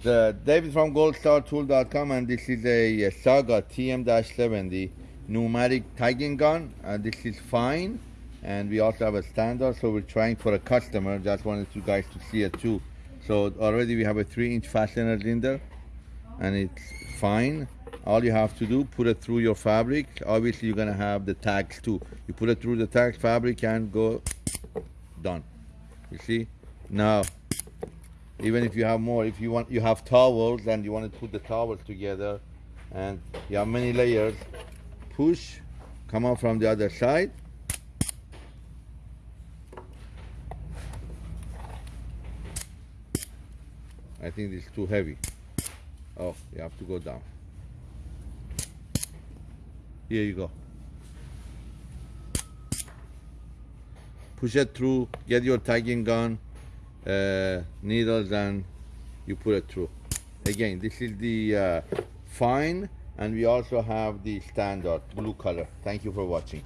The David from goldstartool.com and this is a, Saga TM-70 pneumatic tagging gun and this is fine. And we also have a standard so we're trying for a customer. Just wanted you guys to see it too. So already we have a three inch fastener in there and it's fine. All you have to do put it through your fabric. Obviously you're gonna have the tags too. You put it through the tag fabric and go done. You see? Now even if you have more if you want you have towels and you want to put the towels together and you have many layers push come out from the other side. I think it's too heavy. Oh you have to go down. Here you go. Push it through get your tagging gun uh, needles and you put it through. Again this is the uh, fine and we also have the standard blue color. Thank you for watching